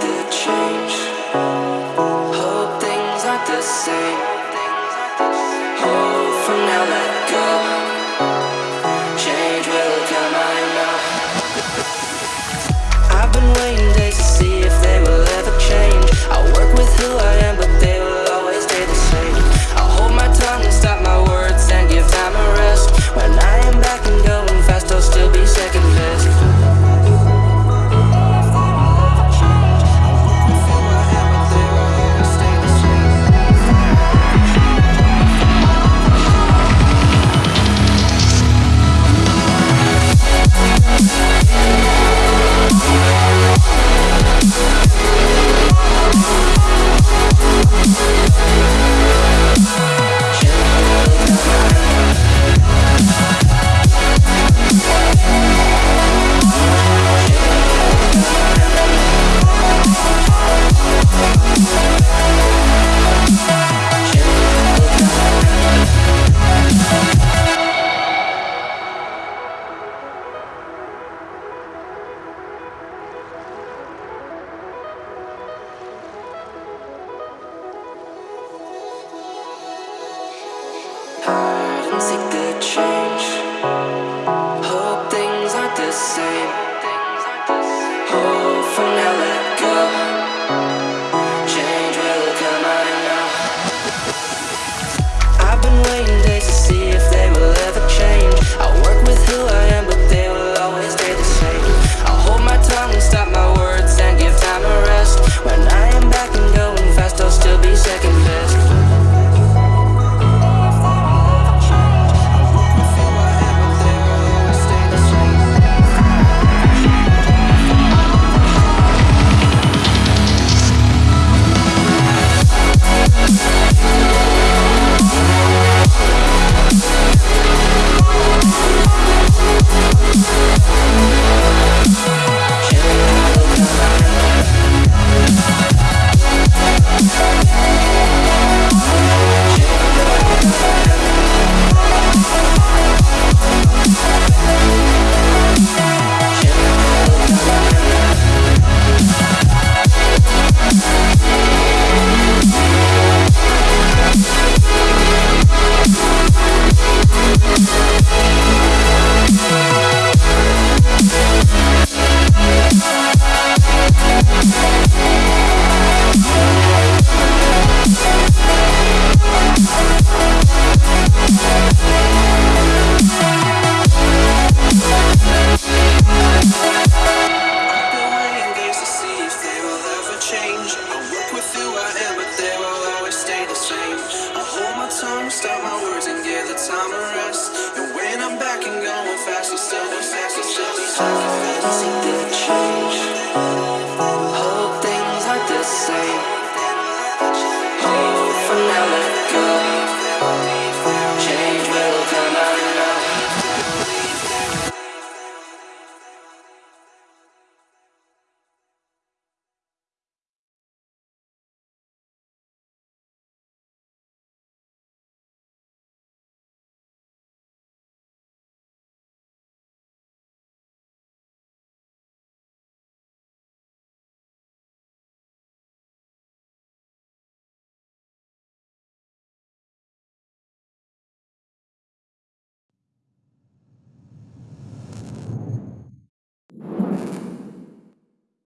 did change. Seek the change. Hope things aren't the same. tongue, stop my words and give the time a rest. And when I'm back and going faster, still, faster, still, faster.